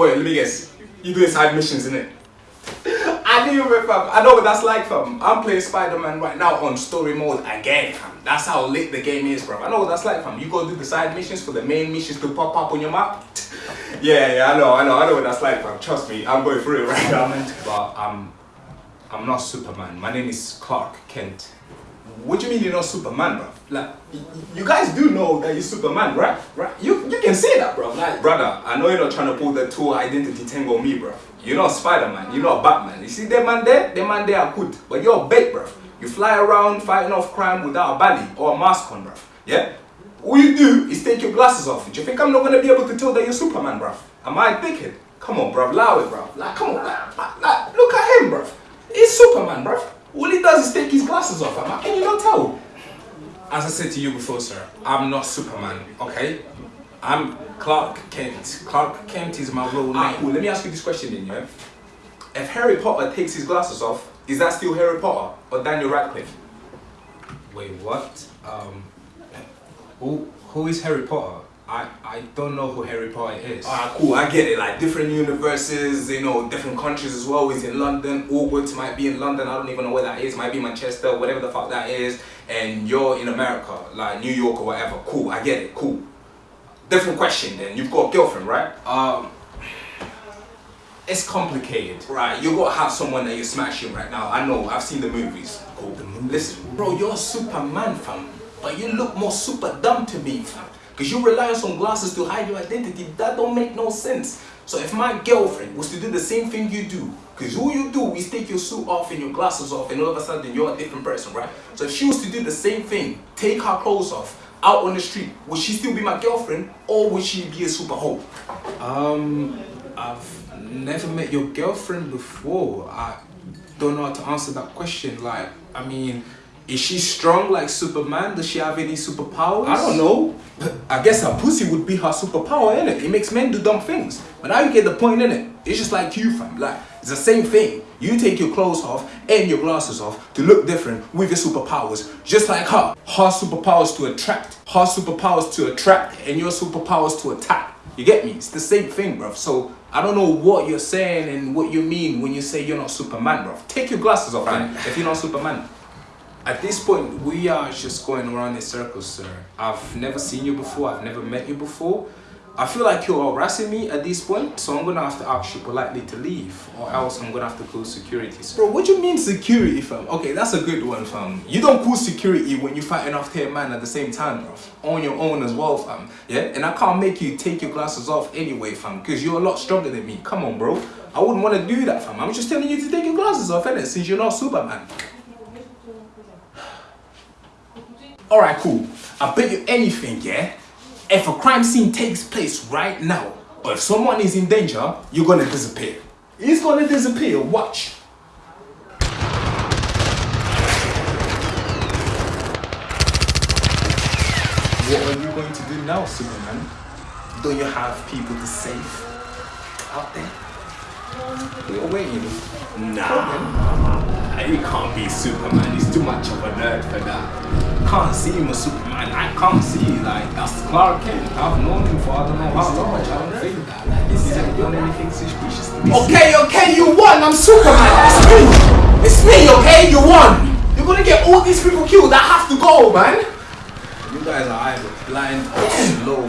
wait, let me guess. You doing side missions, innit? I knew it, fam. I know what that's like, fam. I'm playing Spider-Man right now on story mode again, fam. That's how lit the game is, bro. I know what that's like, fam. You go do the side missions for the main missions to pop up on your map. yeah, yeah, I know, I know, I know what that's like, fam. Trust me, I'm going through it right now. But I'm, I'm not Superman. My name is Clark Kent. What do you mean you're not Superman, bro? Like, you guys do know that you're Superman, right? Right? You can say that, bro. Like, brother, I know you're not trying to pull the two identity tango on me, bro. You're not Spider-Man. You're not Batman. You see them man there? Them man there are good, but you're a bait, bro. You fly around fighting off crime without a belly or a mask on, bro. Yeah. All you do is take your glasses off. Do you think I'm not gonna be able to tell that you're Superman, bro? Am I thinking? Come on, bro. Allow it, bro. Like, come on, like, like, like, look at him, bro. He's Superman, bro. All he does is take his glasses off. How can you not tell? As I said to you before, sir, I'm not Superman, okay? I'm Clark Kent. Clark Kent is my real name. Ah, cool. Let me ask you this question then, yeah? If Harry Potter takes his glasses off, is that still Harry Potter or Daniel Radcliffe? Wait, what? Um, who who is Harry Potter? I, I don't know who Harry Potter is. Ah, cool. I get it. Like different universes, you know, different countries as well. He's in London. Hogwarts might be in London. I don't even know where that is. Might be Manchester, whatever the fuck that is. And you're in America, like New York or whatever. Cool. I get it. Cool. Different question. Then you've got a girlfriend, right? Um. It's complicated, right? You gotta have someone that you're smashing right now. I know, I've seen the movies. Cool. Listen, bro, you're a Superman, fam. But you look more super dumb to me, fam. Because you rely on some glasses to hide your identity. That don't make no sense. So if my girlfriend was to do the same thing you do, because all you do is take your suit off and your glasses off and all of a sudden you're a different person, right? So if she was to do the same thing, take her clothes off, out on the street, would she still be my girlfriend or would she be a super hoe? Um, I've never met your girlfriend before. I don't know how to answer that question. Like, I mean, is she strong like Superman? Does she have any superpowers? I don't know. I guess her pussy would be her superpower, innit? It makes men do dumb things. But now you get the point, innit? It's just like you, fam. Like, it's the same thing. You take your clothes off and your glasses off to look different with your superpowers. Just like her. Her superpowers to attract. Her superpowers to attract and your superpowers to attack. You get me? It's the same thing, bruv. So I don't know what you're saying and what you mean when you say you're not Superman, bruv. Take your glasses off, man, if you're not Superman. At this point, we are just going around in circles, sir. I've never seen you before. I've never met you before. I feel like you're harassing me at this point, so I'm gonna have to ask you politely to leave, or else I'm gonna have to call security. Bro, what do you mean security, fam? Okay, that's a good one, fam. You don't call security when you're fighting off 10 man at the same time, bro. On your own as well, fam. Yeah? And I can't make you take your glasses off anyway, fam, because you're a lot stronger than me. Come on, bro. I wouldn't want to do that, fam. I'm just telling you to take your glasses off, innit? Since you're not Superman. Alright, cool. I bet you anything, yeah? If a crime scene takes place right now, or if someone is in danger, you're gonna disappear. He's gonna disappear, watch. What are you going to do now, Superman? Don't you have people to save out there? You're waiting. Nah, he can't be Superman. He's too much of a nerd for that. Can't see him as Superman. I can't see like that's Clark Kent. I've known him for I don't know how long. I don't think that. Like, he's never done anything suspicious to me. Okay, okay, you won. I'm Superman. It's me. It's me. Okay, you won. You're gonna get all these people killed. I have to go, man. You guys are either blind or slow.